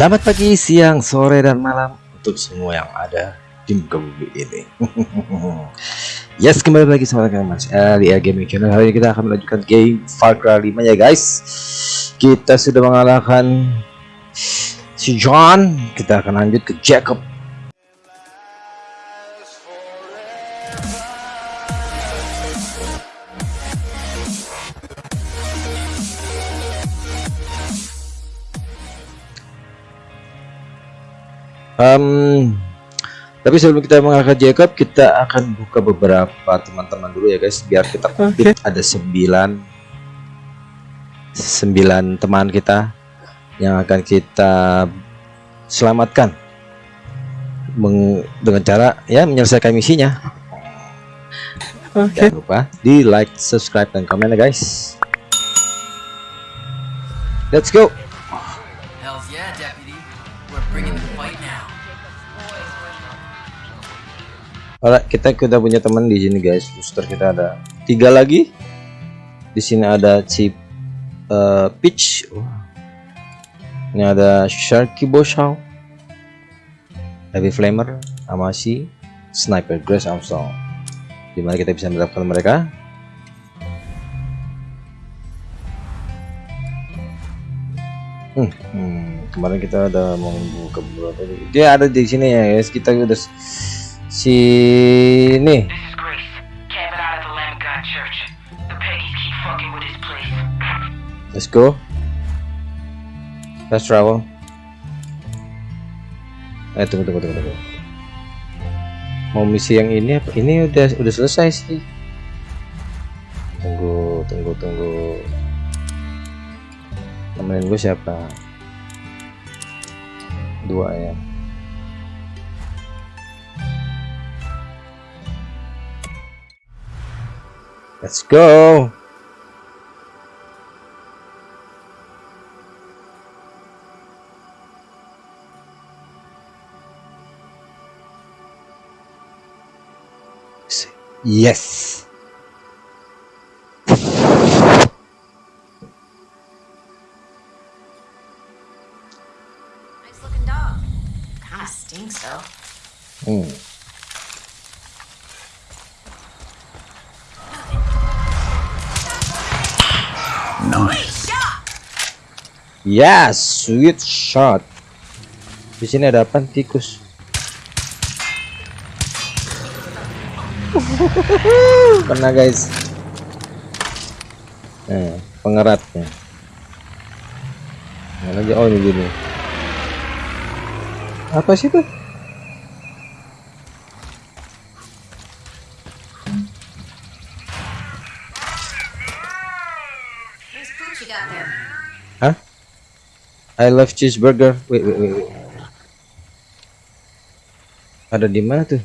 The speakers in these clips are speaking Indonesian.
Selamat pagi, siang, sore, dan malam untuk semua yang ada di muka bumi ini. yes, kembali lagi sama kalian Mas L di Gaming Channel. Hari ini kita akan melanjutkan game Far Cry 5 ya guys. Kita sudah mengalahkan si John. Kita akan lanjut ke Jacob. Um, tapi sebelum kita mengangkat Jacob, kita akan buka beberapa teman-teman dulu ya guys, biar kita okay. ada sembilan sembilan teman kita yang akan kita selamatkan Meng, dengan cara ya menyelesaikan misinya. Okay. Jangan lupa di like, subscribe, dan komen ya guys. Let's go. Alright, kita kita punya teman di sini guys. Booster kita ada tiga lagi. Di sini ada chip uh, Peach. Oh. Ini ada Sharky Boshao, Heavy Flamer, Amasi, Sniper Grace Armstrong. Di mana kita bisa mendapatkan mereka? Hmm, hmm, kemarin kita ada mau buka beberapa dia ada di sini ya guys kita udah sini. Let's go. Let's travel. Eh tunggu tunggu tunggu tunggu. Mau misi yang ini apa? Ini udah udah selesai sih. Tunggu tunggu tunggu. Temenin gue siapa? Dua ya let's go yes Nice looking dog. Kinda stinks though. Hmm. Yes, sweet shot. Di sini ada apa tikus? Kena guys. Nah, pengeratnya. Mana aja? Oh ini gini. Apa sih tuh? Nice pooch you got there. Hah? I love cheeseburger. Wait, wait, wait. Ada di mana tuh?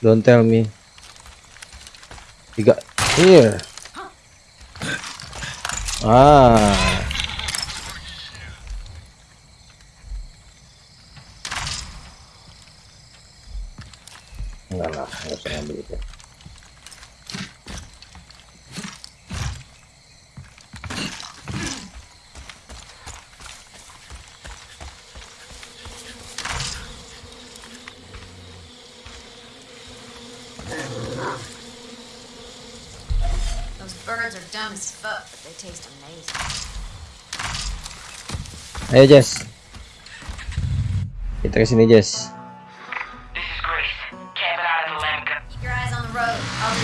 Don't tell me. Tiga. Here. Ah. Enggak lah, enggak usah ngambil itu. Those birds are dumb as fuck, but they taste amazing. Ayo Jess. Kita ke sini Jess. This is Grace. Cabin out of the lamb gun. Keep your eyes on the road. I'll do the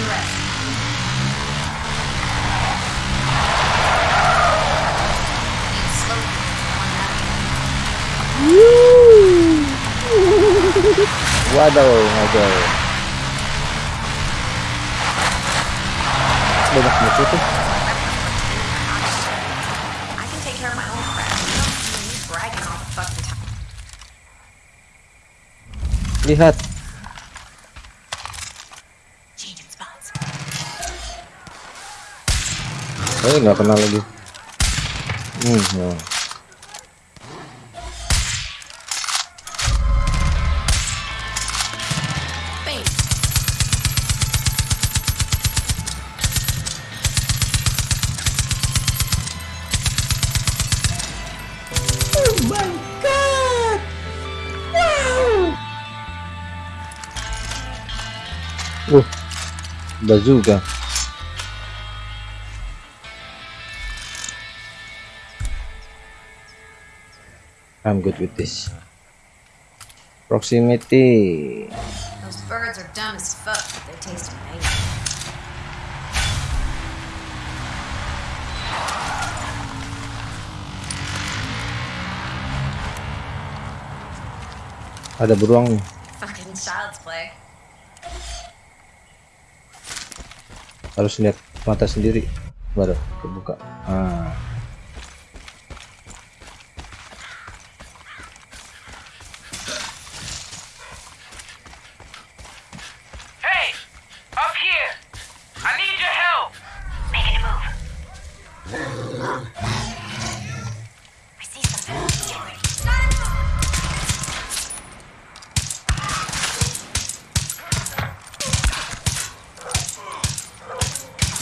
rest. Need slow on that. Waduh, waduh. Banyak musuh tuh. Lihat. Eh nggak kenal lagi. Hmm. ya. Bazooka. I'm good with this. Proximity. Those birds are dumb as fuck, but they taste amazing. Ada beruang nih. Harus lihat mata sendiri baru kebuka. Ah.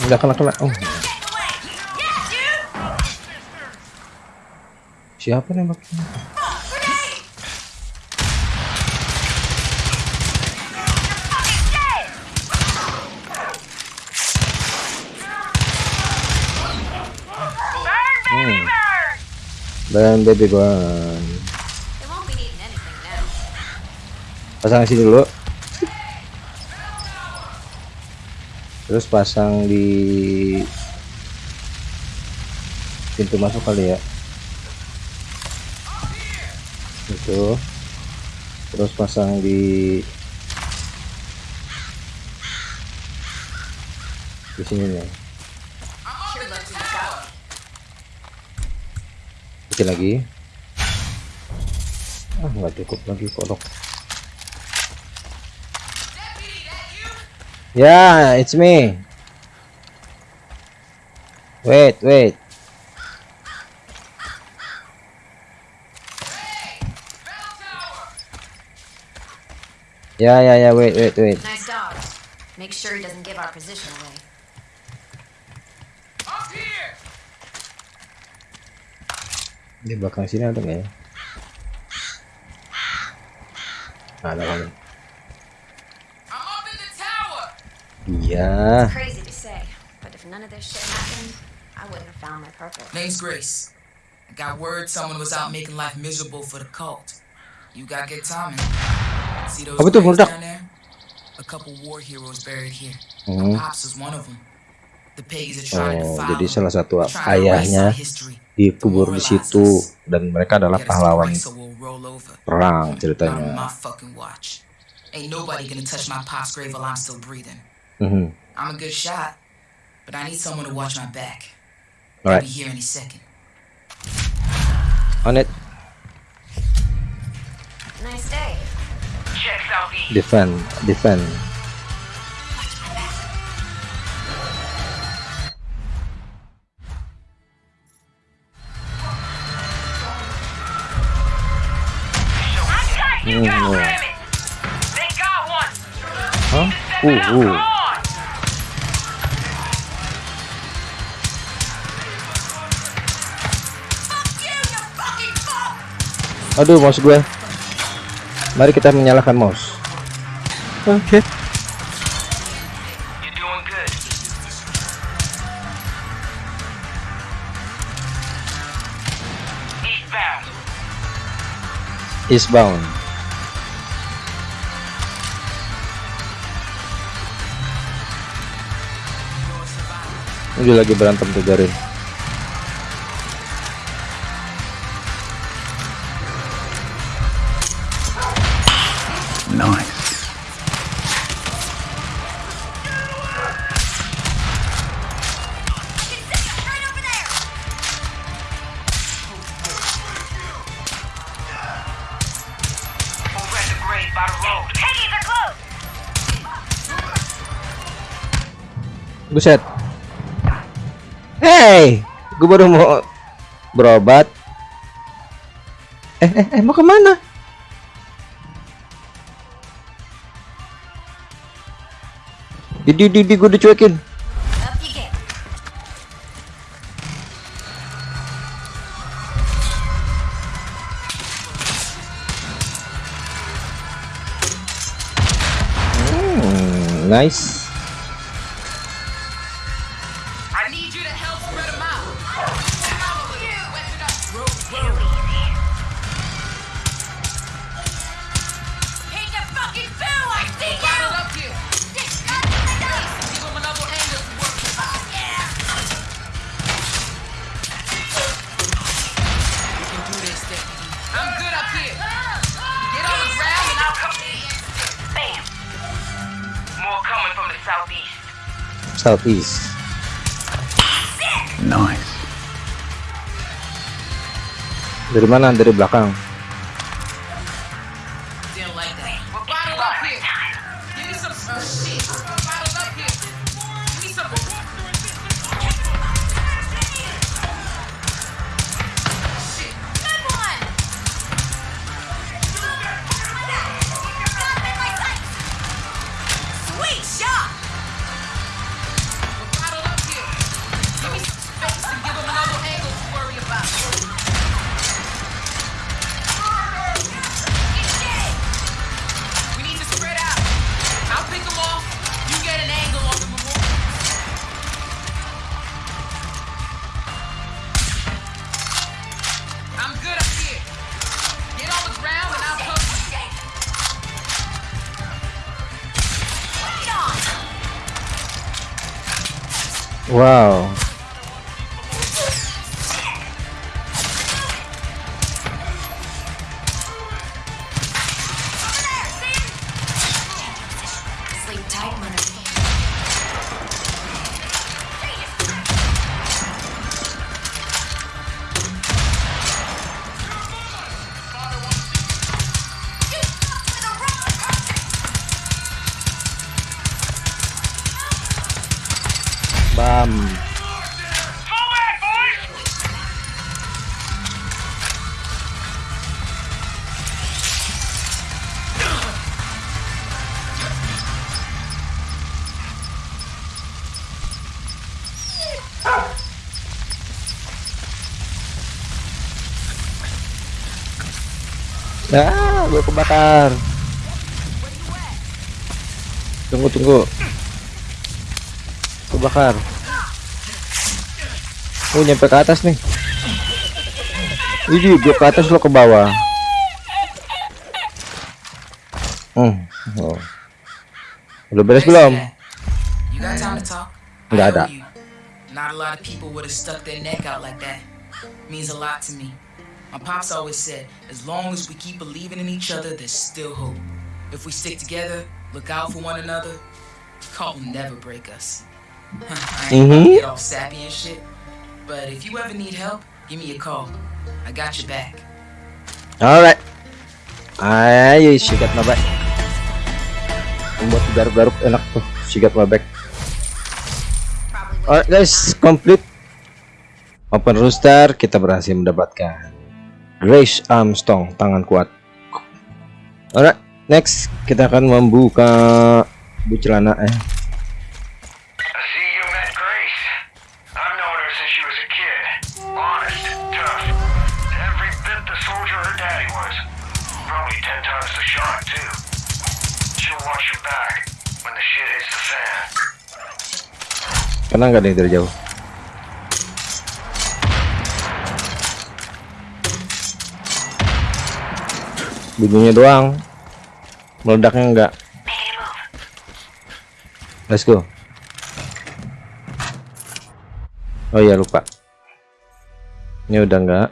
Enggak kena kena. Oh, siapa nembaknya? Hmm. Dan baby now. Pasang sini dulu. Terus pasang di pintu masuk kali ya. Itu. Terus pasang di di sini nih. Lagi. Ah, nggak cukup lagi kodok. Yeah, it's me. Wait, wait. Yeah, yeah, yeah. Wait, wait, wait. Nice dodge. Make sure he doesn't give our position away. Up here! Di belakang sini ada ah, nggak ya? Ada kali. Iya. Crazy to say, but if none of this shit happened, I wouldn't have found my purpose. Name's Grace. I got word someone was out making life miserable for the cult. You got good timing. See those Apa tuh, graves meledak? down there? A couple war heroes buried here. Hmm. My pops was one of them. The pigs are trying to Oh, jadi salah satu trying to erase ayahnya dikubur di situ dan mereka adalah pahlawan perang ceritanya. fucking watch. Ain't nobody gonna touch my pop's grave while I'm still breathing. Mhm. I'm a good shot, but I need someone to watch my back. Alright, They'll be here any second. on it, Nice day. Checks out east. defend, defend. You Hmm, got no. damn Aduh, mouse gue. Mari kita menyalakan mouse. Okay. Good. Eastbound. Eastbound. Ini lagi berantem tuh Garin. Gue baru mau berobat. Eh, eh, eh, mau ke mana? Di, di, gue. Up you get. nice southeast. Nice. dari mana? Dari belakang ah gue kebakar tunggu tunggu kebakar oh nyampe ke atas nih ini gue ke atas lo ke bawah hmm oh. udah beres belum that. You got time to talk? Nggak I ada. Not a lot of people would have stuck their neck out like that. Means a lot to me. My pops always said, as long as we keep believing in each other, there's still hope. If we stick together, look out for one another, cult will never break us. I ain't gonna Mhm. get all sappy and shit, but if you ever need help, give me a call. I got your back. alright ayo sikat my back garuk-garuk enak tuh sikat my back Alright guys, complete Open rooster kita berhasil mendapatkan Grace Armstrong tangan kuat. Alright, next kita akan membuka buku celana eh. I see you met Grace. Bunyinya doang. Meledaknya enggak. Let's go. Oh iya lupa. Ini udah enggak.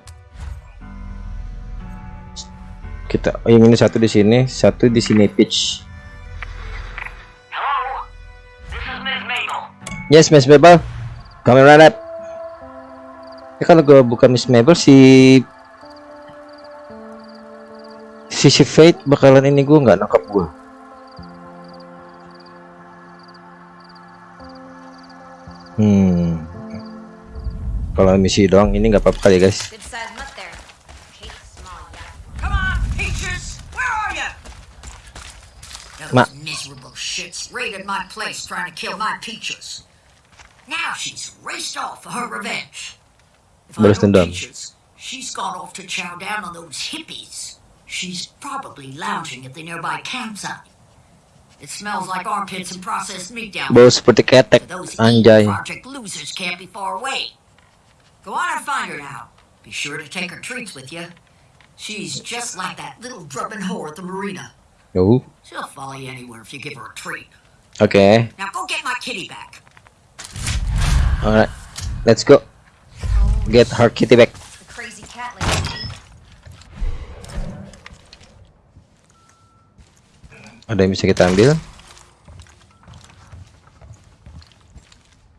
Kita oh, ini satu di sini, satu di sini pitch. Yes, Miss Mabel. Kami right. Ya kalau gue bukan Miss Mabel si si si Fate bakalan ini gue nggak nangkap gue. Hmm. Kalau misi doang ini nggak apa-apa kali ya guys. Good size mutt there. Hate small yak. Come on, Peaches! Where are you? Ma- Those miserable shits raided my place trying to kill my Peaches. Now she's raced off for her revenge. If I Balas know dendam. Peaches, she's gone off to chow down on those hippies. She's probably lounging at the nearby campsite. It smells like armpits and processed meat down Bau seperti ketek, there. Those anjay. Project losers can't be far away. Go on and find her now. Be sure to take her treats with you. She's just like that little drubbing whore at the marina. Yo, She'll follow you anywhere if you give her a treat. Okay. Now go get my kitty back. alright, let's go. Get her kitty back. Ada yang bisa kita ambil?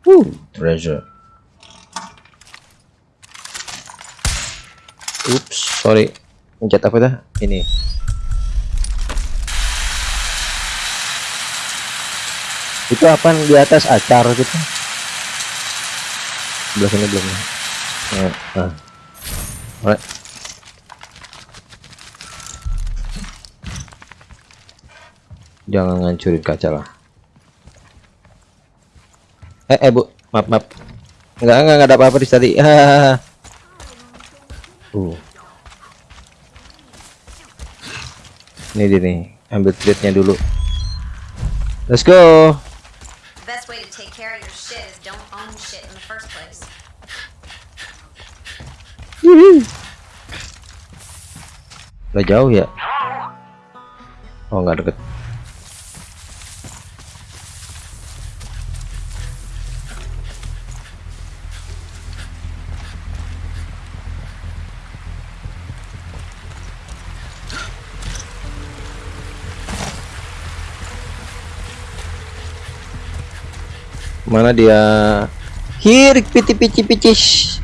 Woo, treasure. Oops, sorry. Pencet apa dah? Ini. Itu apa di atas acar gitu? Sebelah sini belum. Nah, nah. Alright. Jangan ngancurin kaca lah. Eh, eh bu, maaf maaf. Enggak enggak, enggak ada apa-apa di tadi. Hahaha. Uh. Ini dia nih, ambil treatnya dulu. Let's go. Place. Udah jauh ya? Oh nggak deket. Mana dia? Here, piti pici picis.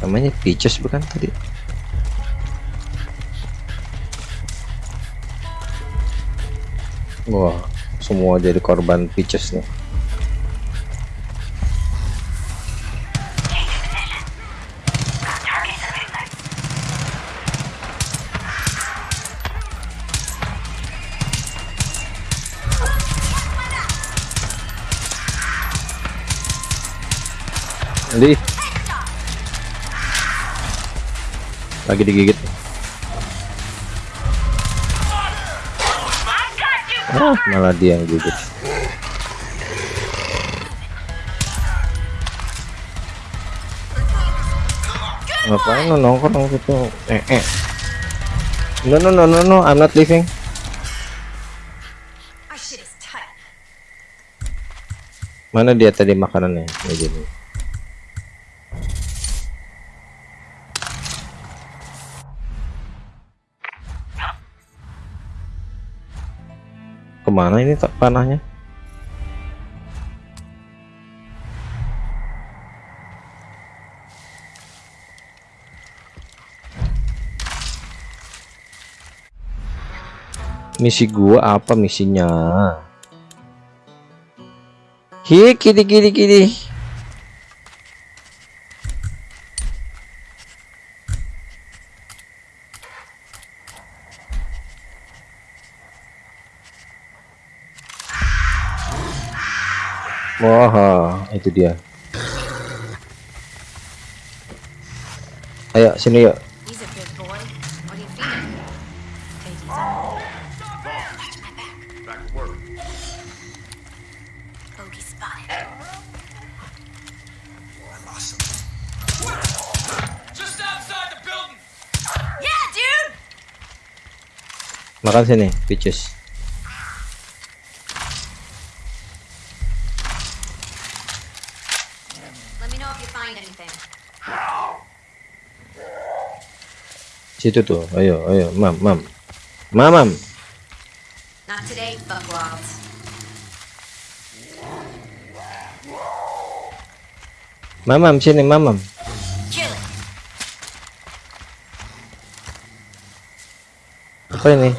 Namanya picis bukan tadi? Wah, semua jadi korban pitches nih. Lagi digigit. Ah, malah dia yang gigit. Ngapain lo nongkrong gitu? Eh, eh. No, no, no, no, no, I'm not leaving. Mana dia tadi makanannya? Ini. Ke mana ini tak panahnya? Misi gua apa misinya? Hi, kiri kiri kiri. Wah, itu dia. Ayo sini yuk. He's a big Situ tuh. Ayo, ayo, mam, mam. Mamam. Not today. Mamam sini, mamam. It. Apa ini?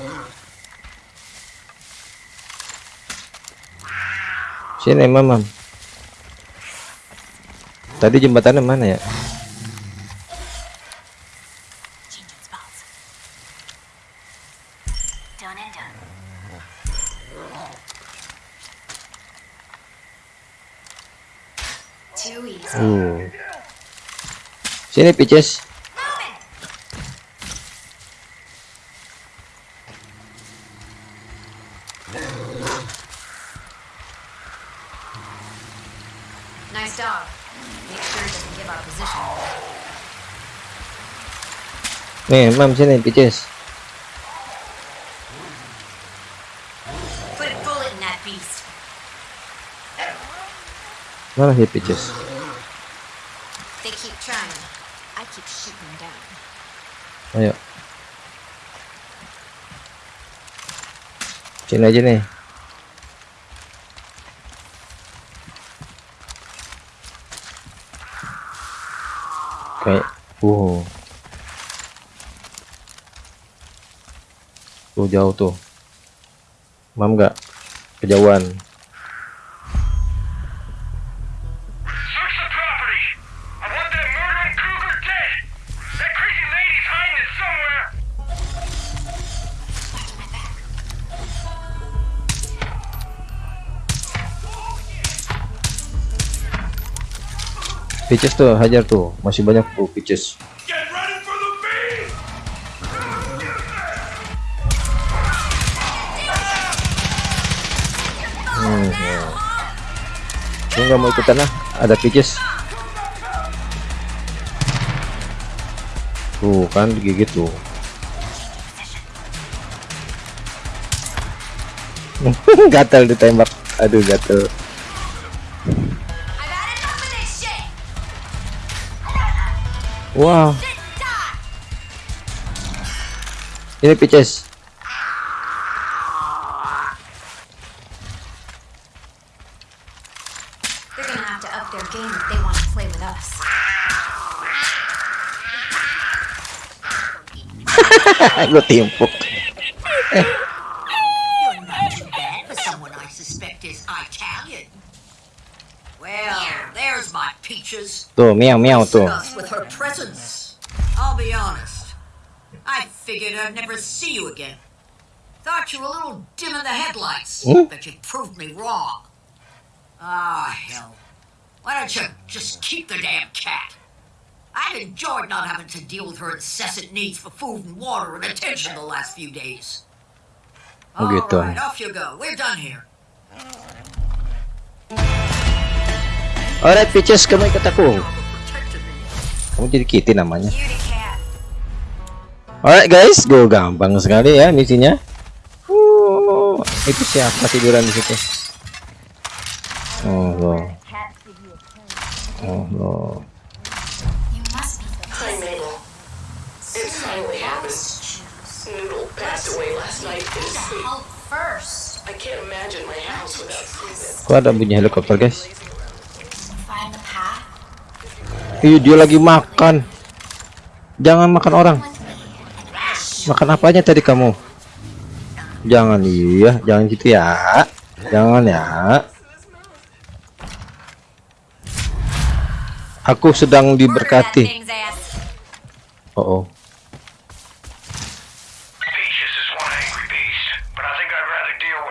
Sini, mamam. Tadi jembatannya mana ya? Uh. Sini, peaches. Nih mam sini beast. mana sih Peaches They keep trying. I keep shooting them down. ayo sini aja nih kayak wow tuh jauh tuh. Mam nggak? Kejauhan. Peaches tuh hajar tuh. Masih banyak tuh Peaches Gua nggak mau ikutan lah. Ada Peaches. Tuh kan digigit tuh. Gatal ditembak. Aduh shit! wow. Ini Peaches gue timpuk You're not too bad for someone I suspect is Italian. Well, there's my peaches. tuh miau miau Us with her presence. I'll be honest. I figured I'd never see you again. Thought you were a little dim in the headlights, Hmm? but you proved me wrong. Ah, hell. Why don't you just keep the damn cat? I've enjoyed not having to deal with her incessant needs for food and water and attention the last few days. Oh, All gitu. right, off you go. We're done here. alright Peaches kamu ikut aku kamu jadi Kitty namanya. Alright guys, gue gampang sekali ya misinya. Uh, itu siapa tiduran di situ? Oh lo, oh lo. Kok ada bunyi helikopter guys? Ih dia lagi makan. Jangan makan orang. Makan apanya tadi kamu? Jangan iya, jangan gitu ya. Jangan ya. Aku sedang diberkati. Oh, oh. Peaches is one angry beast, but I think I'd rather deal with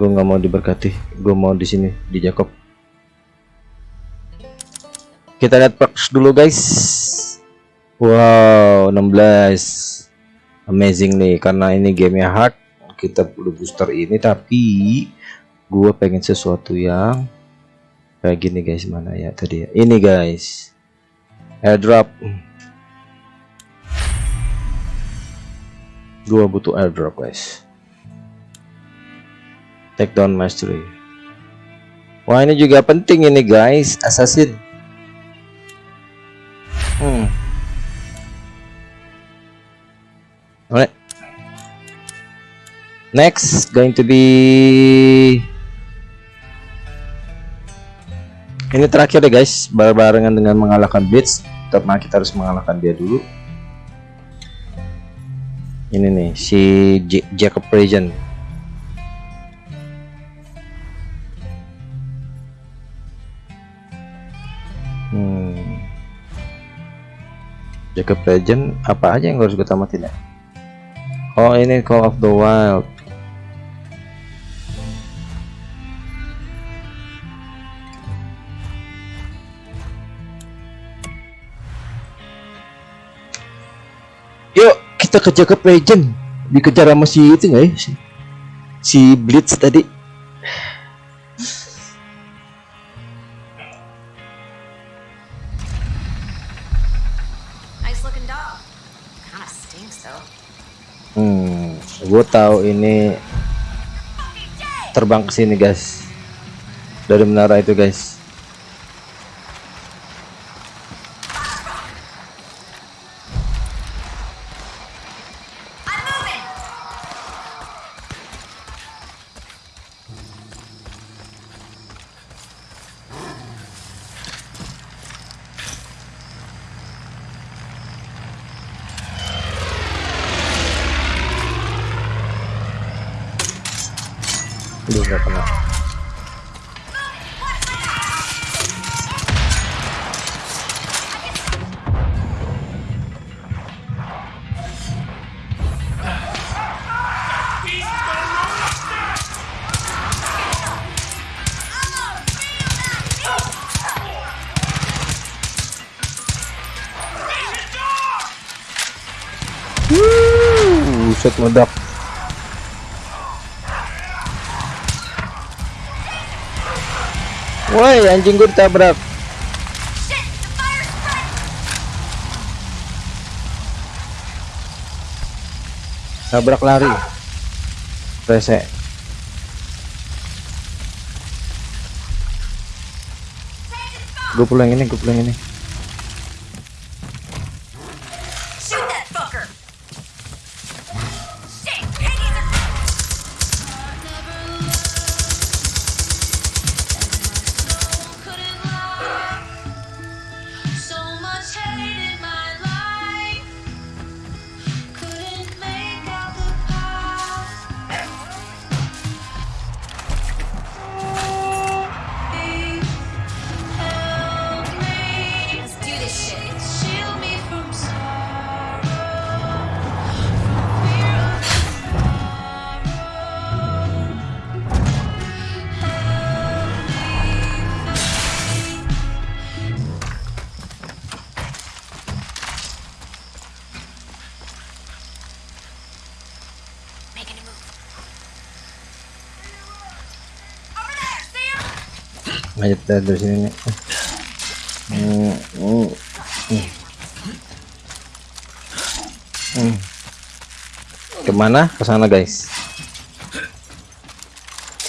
Gue nggak mau diberkati. Gue mau di sini di Jacob. Kita lihat perks dulu guys. Wow, 16 amazing nih karena ini gamenya hard. Kita perlu booster ini tapi gue pengen sesuatu yang kayak gini guys. Mana ya tadi ya. Ini guys. Airdrop. Gue butuh airdrop guys take down mastery wah ini juga penting ini guys assassin hmm Alright. Next going to be ini terakhir deh guys, barengan dengan mengalahkan Blitz. Pertama kita harus mengalahkan dia dulu. Ini nih si J Jacob Regent. Hmm. Jacob Legend apa aja yang harus gue tamatin ya? Oh ini Call of the Wild. Yuk kita ke Jacob Legend. Dikejar sama si itu nggak ya? Si Blitz tadi gue tahu ini terbang ke sini guys. Dari menara itu guys. Buset meledak. Woi, anjing gue ditabrak. Tabrak lari. Rese. Gue pulang ini, gue pulang ini. Ayo kita dari sini nih. Hmm, hmm, hmm. Hmm. Ke mana? Ke sana guys.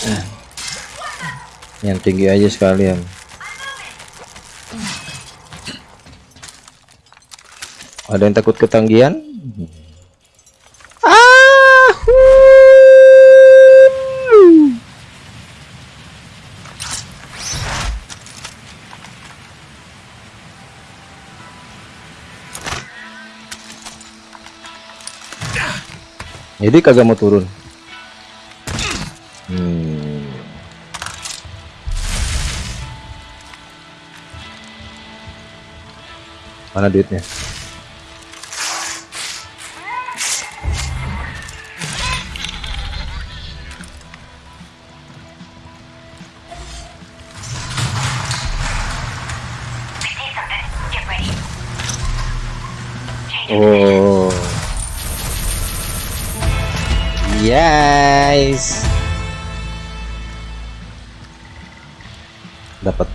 Hmm. Yang tinggi aja sekalian. Ada yang takut ketanggihan? Jadi kagak mau turun. Hmm. Mana duitnya?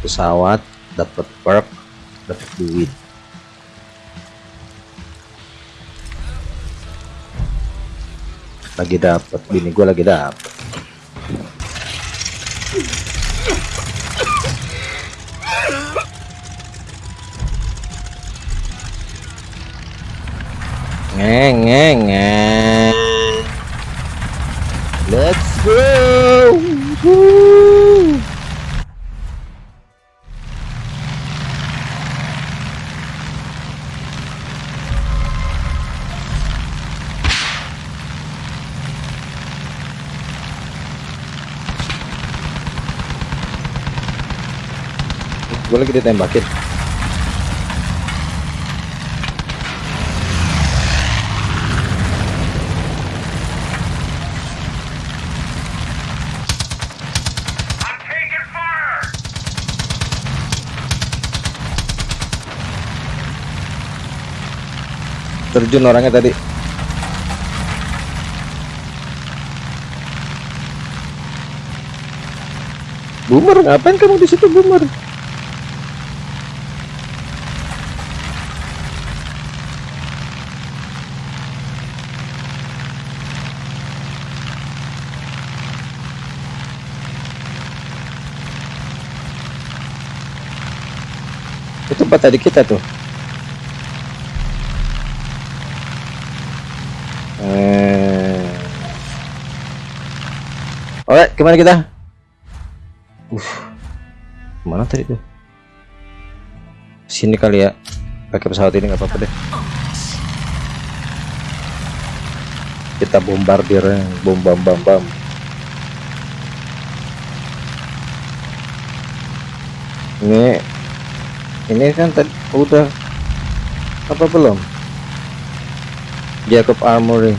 Pesawat, dapat perk, dapat duit. Lagi dapat, bini gue lagi dapat. Ngeng ngeng. Let's go. gue lagi ditembakin terjun orangnya tadi Bumer, ngapain kamu di situ bumer? Tempat tadi kita tuh eh Alright, ke mana kita? Uh, mana tadi tuh? Sini kali ya. Pakai pesawat ini nggak apa-apa deh. Kita bombardir, bom bam bam bam. Ini, ini kan tadi udah apa belum? Jacob Armory.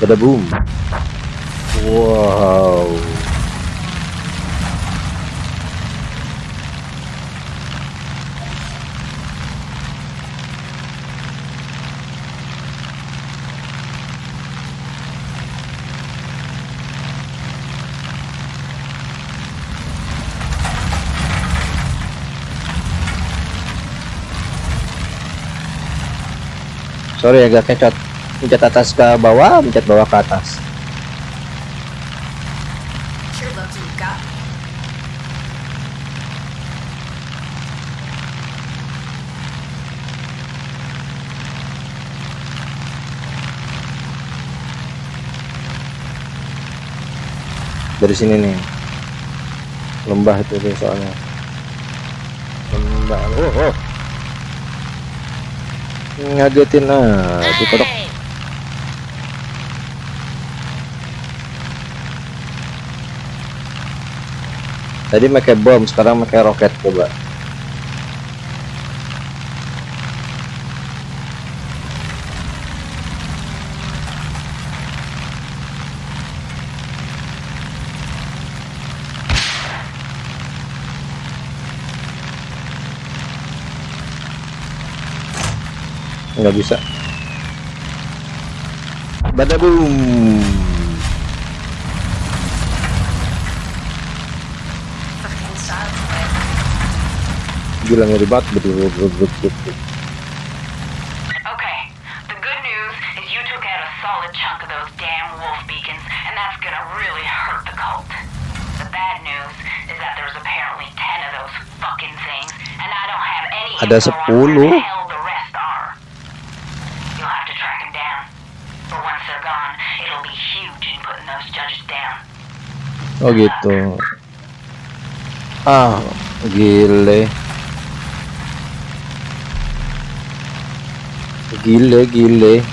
Bada boom. Wow. Sorry agak kecot. Pencet atas ke bawah, pencet bawah ke atas. Dari sini nih. Lembah itu deh soalnya. Lembah. Oh, oh. Ngagetin ah, itu kodok. Tadi pakai bom, sekarang pakai roket coba. nggak bisa. Badaboom gila ngeri banget betul betul ada 10 Oh gitu. Ah, gile. Gile, gile.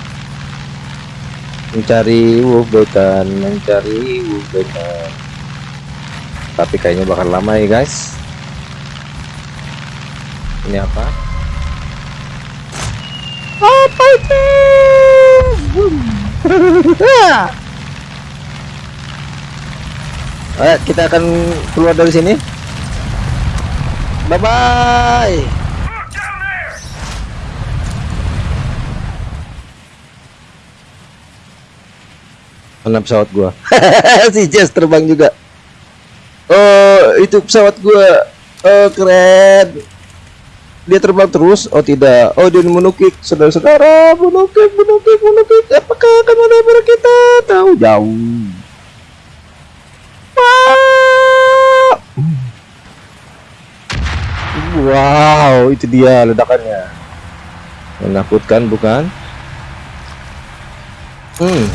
Mencari wolf bekan, mencari wolf bekan. Tapi kayaknya bakal lama ya, guys. Ini apa? Apa itu? Ayo kita akan keluar dari sini. Bye bye. Mana pesawat gua? si Jess terbang juga. Oh, itu pesawat gua. Oh, keren. Dia terbang terus? Oh, tidak. Oh, dia menukik. Saudara-saudara, menukik, menukik, menukik. Apakah akan menabrak kita? Tahu jauh. Wow, itu dia ledakannya. Menakutkan bukan? Hmm.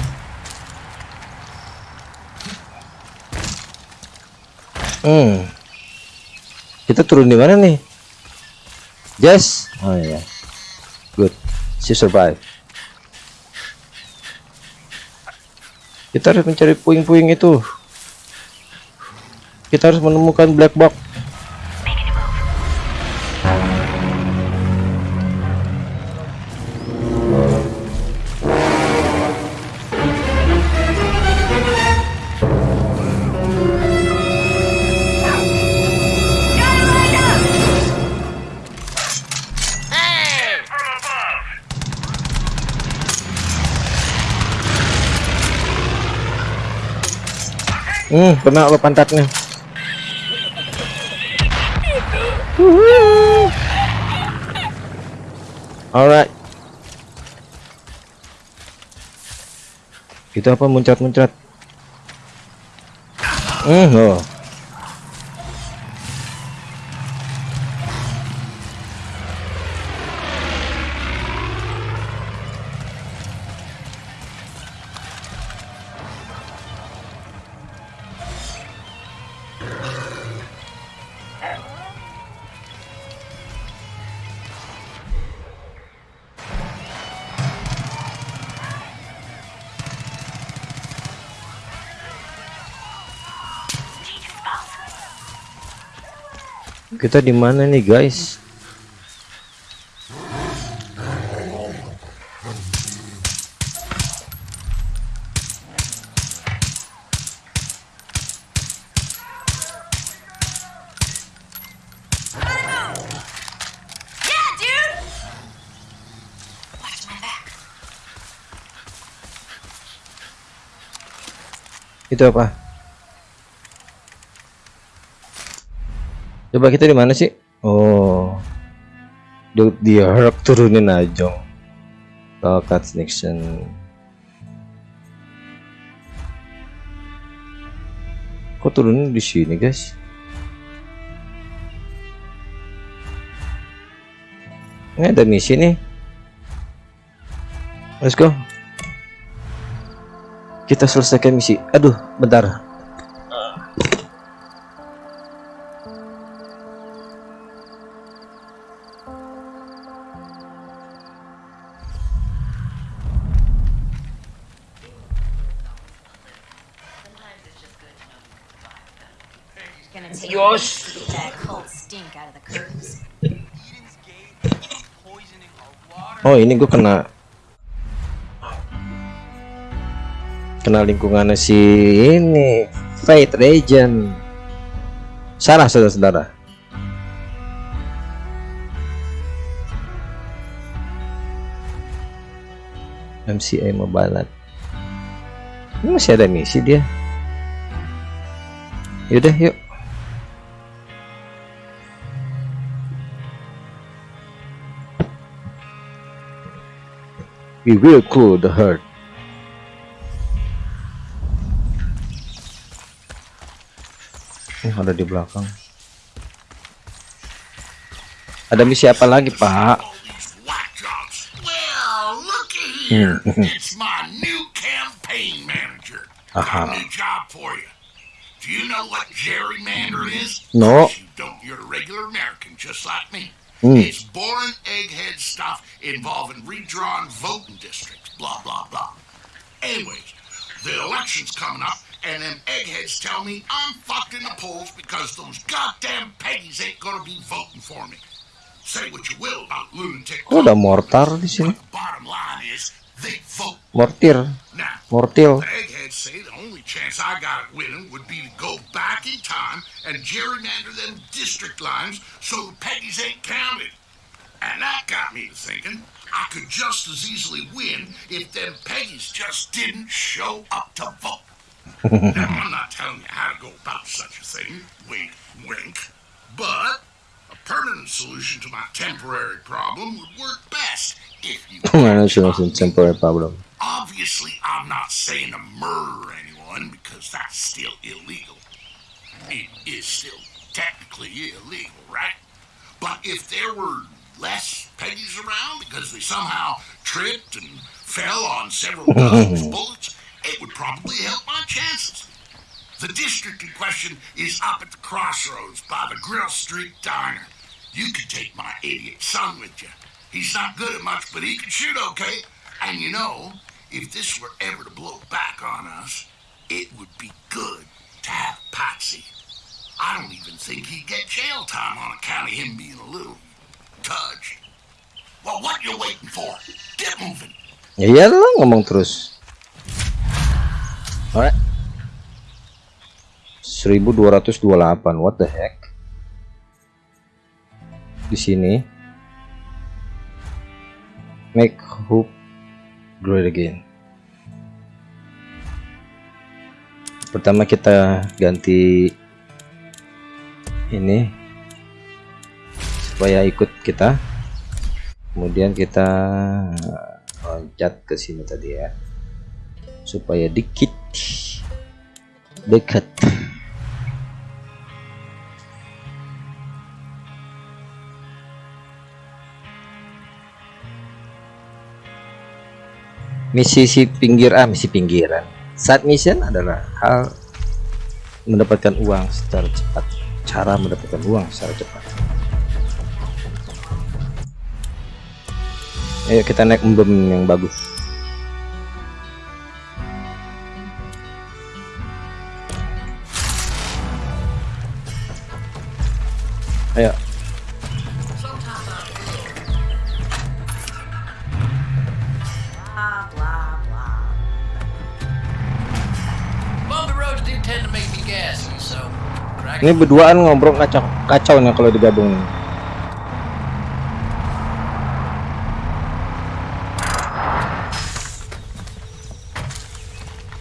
Hmm. Kita turun di mana nih? Jess. Oh iya. Good. She survive. Kita harus mencari puing-puing itu kita harus menemukan black box Hmm, kena lo pantatnya. Alright. Itu apa muncrat-muncrat? Hmm, oh. Kita di mana nih, guys? Itu apa? Coba kita di mana sih? Oh. Di dia harap turunin aja. Cut Nixon. Kok turunin di sini, guys? Ini ada misi nih. Let's go. Kita selesaikan misi. Aduh, bentar. Oh ini gue kena kena lingkungannya si ini Fate Regent salah saudara-saudara. MCA Mobile ini masih ada misi dia. Yaudah yuk we will cool the herd Oh, ada di belakang ada misi apa lagi pak These whack jobs. Well, looky here. it's my new campaign manager. Got Aha. a new job for you. Do you know what gerrymander is? No. You don't. You're a regular American, just like me. Hmm. It's boring egghead stuff involving redrawn voting districts. Blah blah blah. Anyways, the election's coming up, and them eggheads tell me I'm fucked in the polls because those goddamn Peggies ain't gonna be voting for me. Say what you will about lunatic. oh ada mortar di sini the bottom line is. Mortir Now, mortil say the only chance I got at winning would be to go back in time and gerrymander them district lines so the Peggies ain't counted. And that got me to thinking I could just as easily win if them Peggies just didn't show up to vote. now, I'm not telling you how to go about such a thing, wink, wink, but permanent solution to my temporary problem would work best if you Management a temporary problem Obviously, I'm not saying to murder anyone because that's still illegal. It is still technically illegal, right? But if there were less Peggies around because they somehow tripped and fell on several dozen bullets, it would probably help my chances. The district in question is up at the crossroads by the Grill Street Diner. You could take my idiot son with you. He's not good at much, but he can shoot okay. And you know, if this were ever to blow back on us, it would be good to have Patsy. I don't even think he'd get jail time on account of him being a little touched. Well, what you waiting for? Get moving. ya iyalah ngomong terus alright 1228 what the heck? Di sini. Make hope great again. Pertama kita ganti ini supaya ikut kita. Kemudian kita loncat ke sini tadi ya. Supaya dikit dekat misi si pinggir ah misi pinggiran. Saat mission adalah hal mendapatkan uang secara cepat. Cara mendapatkan uang secara cepat. Ayo kita naik embem yang bagus. Ayo ini berduaan ngobrol kacau kacau nih kalau digabung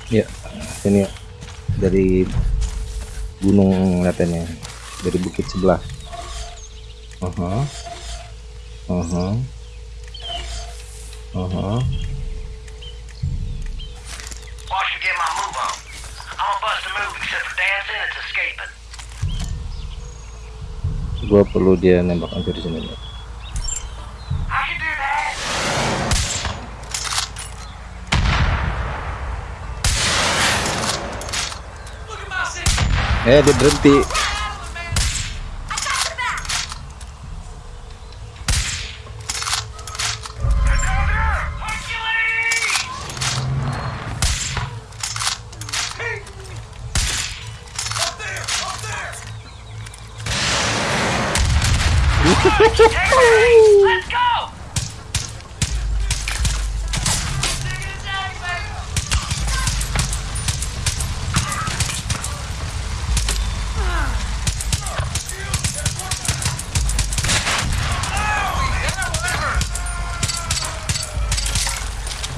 ya ini. Ya dari gunung katanya dari bukit sebelah. Aha aha aha Watch me get my move on. I'm gonna bust a move except for dancing, it's escaping. Gua perlu dia nembak hampir di sini. Eh dia berhenti Let's go!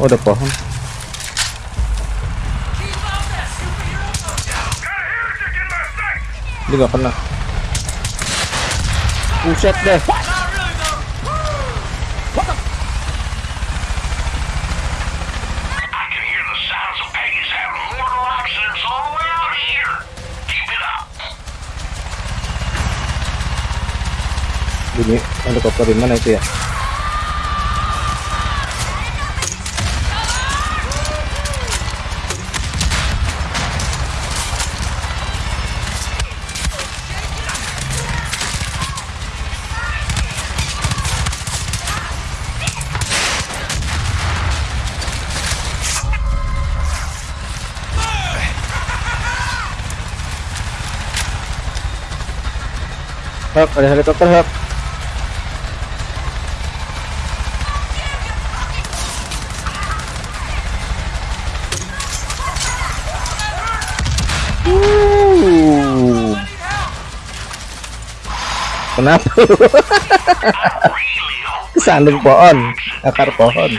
Oh ada pohon dia gak kena Buset deh I can hear the sounds of Peggy's having mortal accidents all the way out here. Keep it up. bunyi helikopter di mana itu ya Hap, ada helikopter Uh. Kenapa? Kesandung pohon, akar pohon.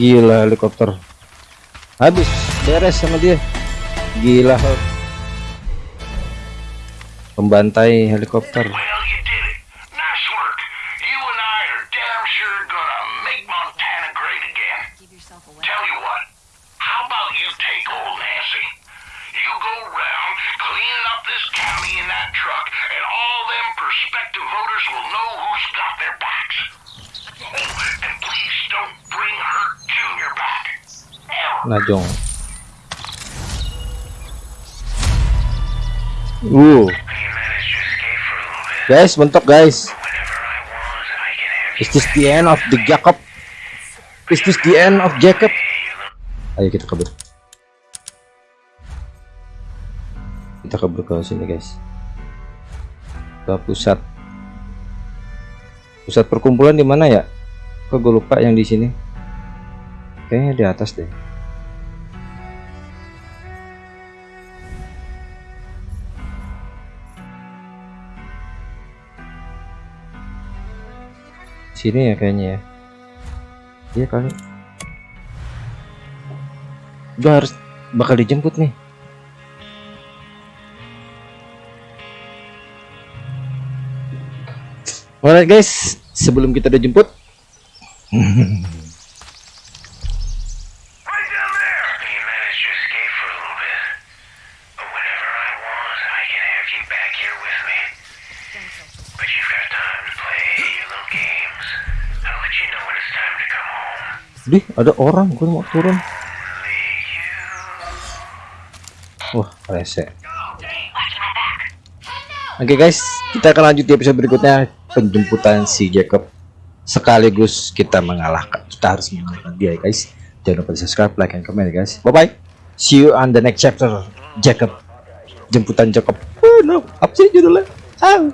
Gila helikopter. Habis beres sama dia. Gila. Pembantai helikopter. Well, you did it. Nice work. You and I are damn sure gonna make Montana great again. Give yourself away. Tell you what, how about you take old Nancy? You go around cleaning up this county in that truck, and all them prospective voters will know who's got their backs. Oh, and please don't bring Hurt Jr. back. Ever. Najong. Uh, You managed to escape for a little bit. guys, mentok guys. Is this the end of the Jacob? Is this the end of Jacob? Ayo kita kabur. Kita kabur ke sini guys. Ke pusat. Pusat perkumpulan di mana ya? Kok gue lupa yang di sini. Kayaknya di atas deh. Sini ya kayaknya ya. Iya kali. Gue harus bakal dijemput nih. Alright guys, sebelum kita dijemput, dih ada orang, gue mau turun. Wah, rese. Oke guys, kita akan lanjut di episode berikutnya penjemputan si Jacob. Sekaligus kita mengalahkan, kita harus mengalahkan dia guys. Jangan lupa di subscribe, like, and comment guys. Bye bye. See you on the next chapter. Jacob, jemputan Jacob. Oh no, apa sih judulnya? Ah.